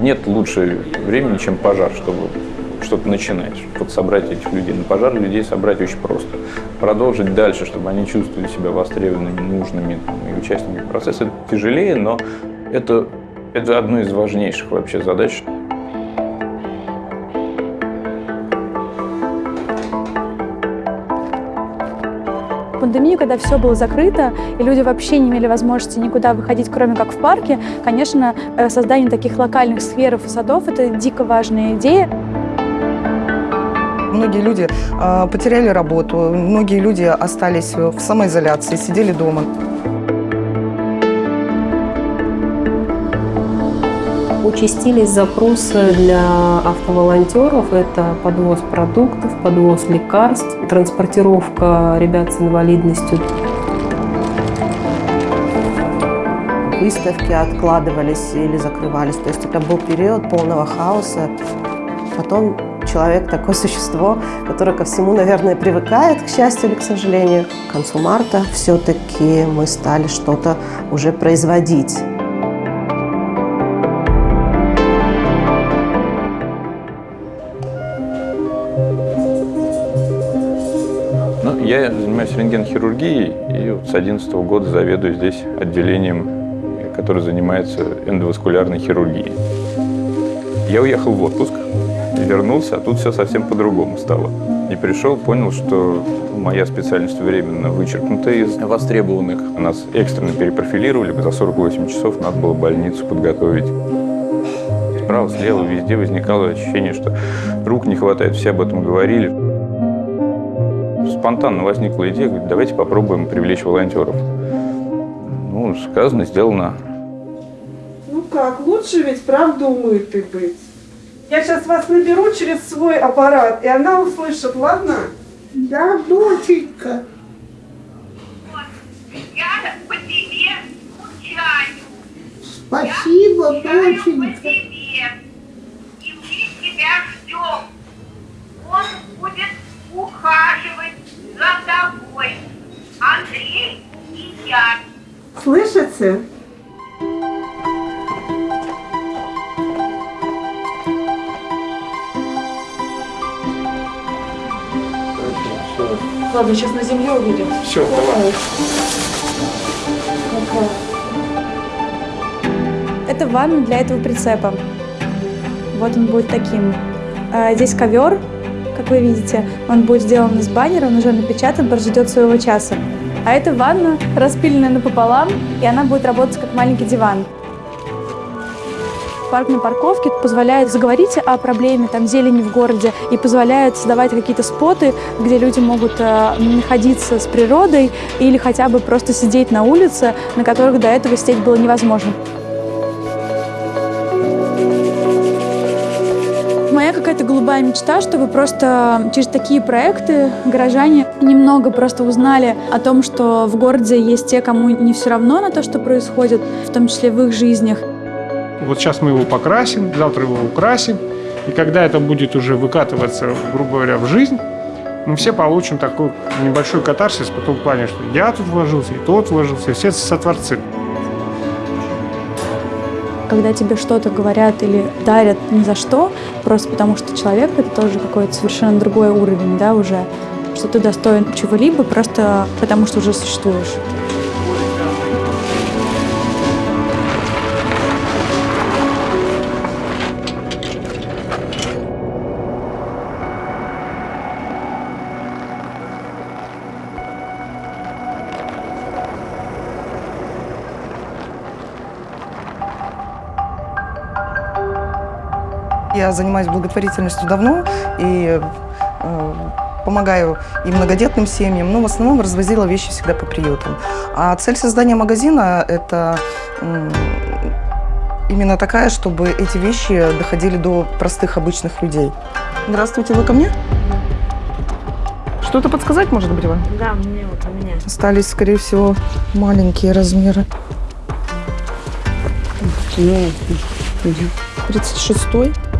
Нет лучше времени, чем пожар, чтобы что-то начинать. Вот собрать этих людей на пожар, людей собрать очень просто. Продолжить дальше, чтобы они чувствовали себя востребованными, нужными там, и участниками процесса. Это тяжелее, но это, это одно из важнейших вообще задач. Пандемию, когда все было закрыто, и люди вообще не имели возможности никуда выходить, кроме как в парке, конечно, э, создание таких локальных скверов и садов – это дико важная идея. Многие люди э, потеряли работу, многие люди остались в самоизоляции, сидели дома. Участились запросы для автоволонтеров. Это подвоз продуктов, подвоз лекарств, транспортировка ребят с инвалидностью. Выставки откладывались или закрывались. То есть это был период полного хаоса. Потом человек такое существо, которое ко всему, наверное, привыкает, к счастью или к сожалению. К концу марта все-таки мы стали что-то уже производить. Я занимаюсь рентгенхирургией и вот с 2011 года заведую здесь отделением, которое занимается эндоваскулярной хирургией. Я уехал в отпуск, вернулся, а тут все совсем по-другому стало. И пришел, понял, что моя специальность временно вычеркнута из востребованных. Нас экстренно перепрофилировали, за 48 часов надо было больницу подготовить. Справа, слева, везде возникало ощущение, что рук не хватает, все об этом говорили. Спонтанно возникла идея, говорит, давайте попробуем привлечь волонтеров. Ну, сказано, сделано. Ну как, лучше ведь правда умытый быть. Я сейчас вас наберу через свой аппарат, и она услышит, ладно? Да, доченька. Я по тебе скучаю. Спасибо, Я доченька. тебе. И мы тебя ждем. Он будет ухаживать за тобой. Андрей и я. Слышите? Ладно, сейчас на земле увидим. Все, давай. Это ванна для этого прицепа. Вот он будет таким. А, Здесь ковер, как вы видите. Он будет сделан из баннера, он уже напечатан, прождет своего часа. А это ванна, распиленная напополам, и она будет работать как маленький диван. Парк на парковке позволяет заговорить о проблеме там, зелени в городе и позволяет создавать какие-то споты, где люди могут э, находиться с природой или хотя бы просто сидеть на улице, на которых до этого сидеть было невозможно. Моя какая-то голубая мечта, чтобы просто через такие проекты горожане немного просто узнали о том, что в городе есть те, кому не все равно на то, что происходит, в том числе в их жизнях. Вот сейчас мы его покрасим, завтра его украсим. И когда это будет уже выкатываться, грубо говоря, в жизнь, мы все получим такой небольшой катарсис по том плане, что я тут вложился, и тот вложился, все сотворцы. Когда тебе что-то говорят или дарят ни за что, просто потому что человек — это тоже какой-то совершенно другой уровень, да, уже, что ты достоин чего-либо просто потому что уже существуешь. Я занимаюсь благотворительностью давно и э, помогаю и многодетным семьям, но в основном развозила вещи всегда по приютам. А цель создания магазина – это м, именно такая, чтобы эти вещи доходили до простых обычных людей. Здравствуйте, вы ко мне? Что-то подсказать, может быть, вам? Да, мне вот у меня. Остались, скорее всего, маленькие размеры. Ну, 36-й.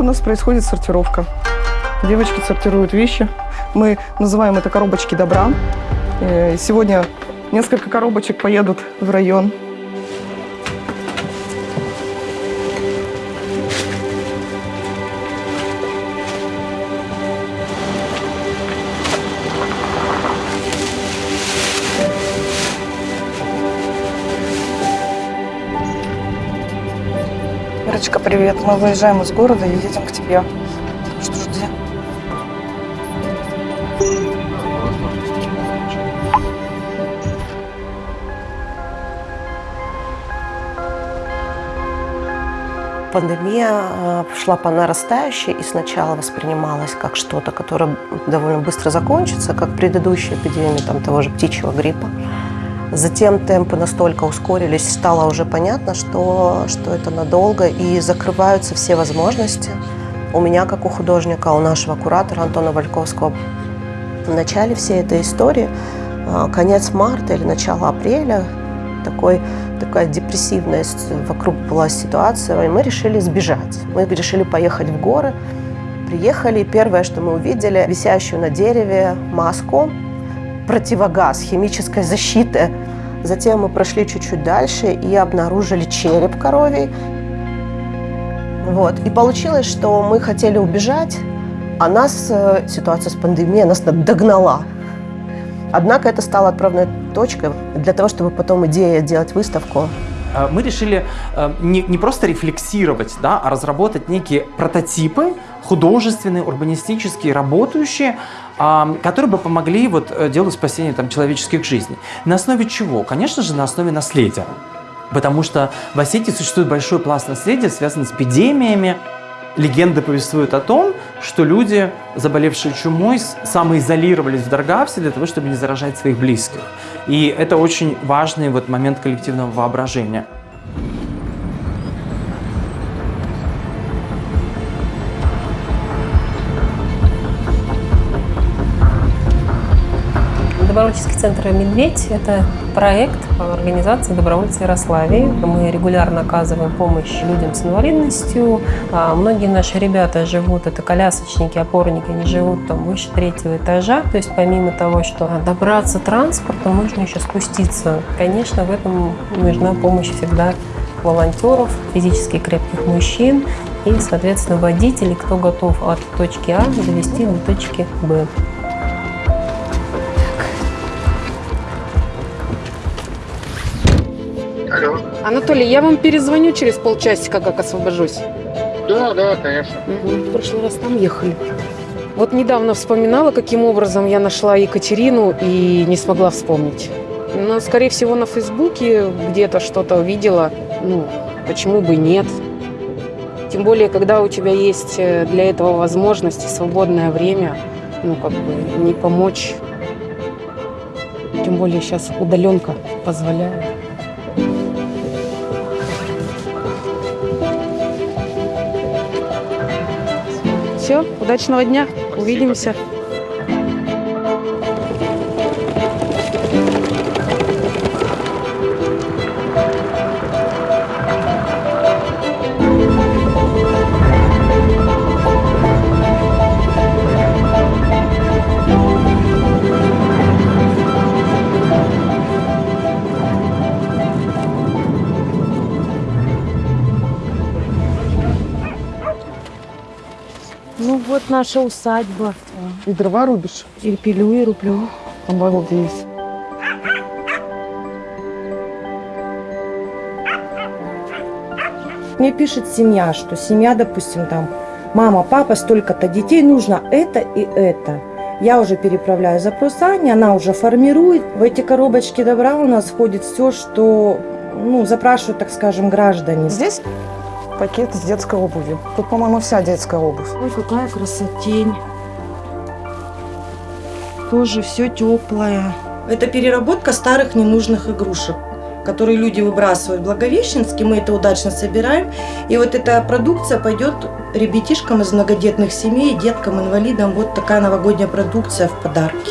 У нас происходит сортировка. Девочки сортируют вещи. Мы называем это коробочки добра. Э, Сегодня несколько коробочек поедут в район. Привет. Мы выезжаем из города и едем к тебе. Что жди. Пандемия э, шла по нарастающей и сначала воспринималась как что-то, которое довольно быстро закончится, как предыдущая эпидемия там, того же птичьего гриппа. Затем темпы настолько ускорились, стало уже понятно, что, что это надолго, и закрываются все возможности. У меня, как у художника, у нашего куратора Антона Вальковского, в начале всей этой истории, э, конец марта или начало апреля, такой, такая депрессивная вокруг была ситуация, и мы решили сбежать. Мы решили поехать в горы. Приехали, и первое, что мы увидели, висящую на дереве маску, противогаз химической защиты. Затем мы прошли чуть-чуть дальше и обнаружили череп коровий. Вот. И получилось, что мы хотели убежать, а нас э, ситуация с пандемией нас догнала. Однако это стало отправной точкой для того, чтобы потом идея делать выставку мы решили не, не просто рефлексировать, да, а разработать некие прототипы художественные, урбанистические, работающие, которые бы помогли вот э, делу спасения там, человеческих жизней. На основе чего? Конечно же, на основе наследия. Потому что в Осетии существует большой пласт наследия, связанный с эпидемиями, Легенды повествуют о том, что люди, заболевшие чумой, самоизолировались в Даргавсе для того, чтобы не заражать своих близких. И это очень важный вот момент коллективного воображения. Добровольческий центр «Медведь» – это проект организации добровольцев Ярославии. Мы регулярно оказываем помощь людям с инвалидностью. А многие наши ребята живут, это колясочники, опорники, они живут там выше третьего этажа. То есть помимо того, что добраться транспортом, можно еще спуститься. Конечно, в этом нужна помощь всегда волонтеров, физически крепких мужчин и, соответственно, водителей, кто готов от точки А довести до точки Б. Анатолий, я вам перезвоню через полчасика, как освобожусь. Да, да, конечно. Угу. В прошлый раз там ехали. Вот недавно вспоминала, каким образом я нашла Екатерину и не смогла вспомнить. Но, скорее всего, на Фейсбуке где-то что-то увидела. Ну, почему бы и нет. Тем более, когда у тебя есть э, для этого возможность и свободное время, ну, как бы, не помочь. Тем более сейчас удаленка позволяет. Все, удачного дня, Спасибо. увидимся. Наша усадьба. И дрова рубишь? И пилю, и рублю. Обалдеть. Мне пишет семья, что семья, допустим, там, мама, папа, столько-то детей, нужно это и это. Я уже переправляю запрос Ане, она уже формирует. В эти коробочки добра у нас входит все, что ну, запрашивают, так скажем, граждане. Здесь пакет с детской обувью. Тут, по-моему, вся детская обувь. Ой, какая красотень. Тоже все теплое. Это переработка старых ненужных игрушек которые люди выбрасывают в Благовещенске, мы это удачно собираем. И вот эта продукция пойдет ребятишкам из многодетных семей, деткам, инвалидам. Вот такая новогодняя продукция в подарки.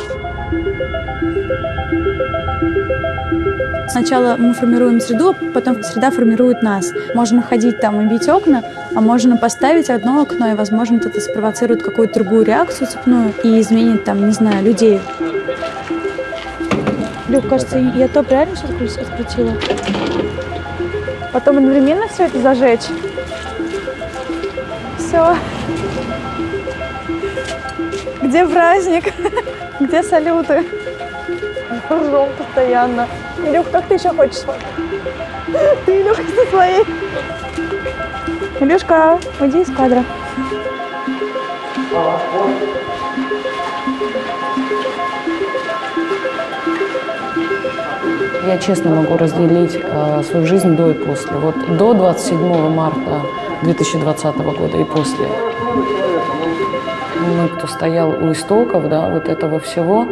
Сначала мы формируем среду, а потом среда формирует нас. Можно ходить там и бить окна, а можно поставить одно окно, и, возможно, это спровоцирует какую-то другую реакцию цепную и изменит там, не знаю, людей. Люк, кажется, я то правильно все открутила? Потом одновременно все это зажечь. Все. Где праздник? Где салюты? Ржем постоянно. Илюх, как ты еще хочешь? Ты, Илюх, со своей. Илюшка, уйди из кадра. Я честно могу разделить э, свою жизнь до и после. Вот до 27 марта 2020 года и после. Мы, кто стоял у истоков, да, вот этого всего,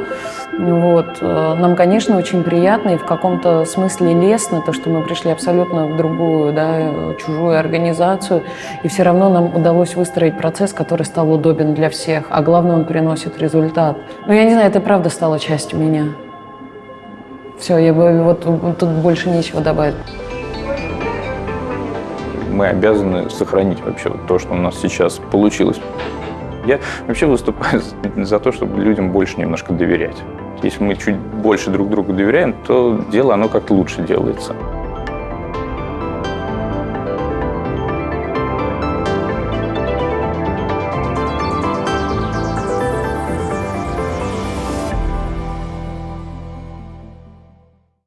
вот, э, нам, конечно, очень приятно и в каком-то смысле лестно то, что мы пришли абсолютно в другую, да, чужую организацию, и все равно нам удалось выстроить процесс, который стал удобен для всех, а главное, он приносит результат. Ну, я не знаю, это правда стало частью меня. Все, я бы вот, тут больше нечего добавить. Мы обязаны сохранить вообще то, что у нас сейчас получилось. Я вообще выступаю за то, чтобы людям больше немножко доверять. Если мы чуть больше друг другу доверяем, то дело оно как-то лучше делается.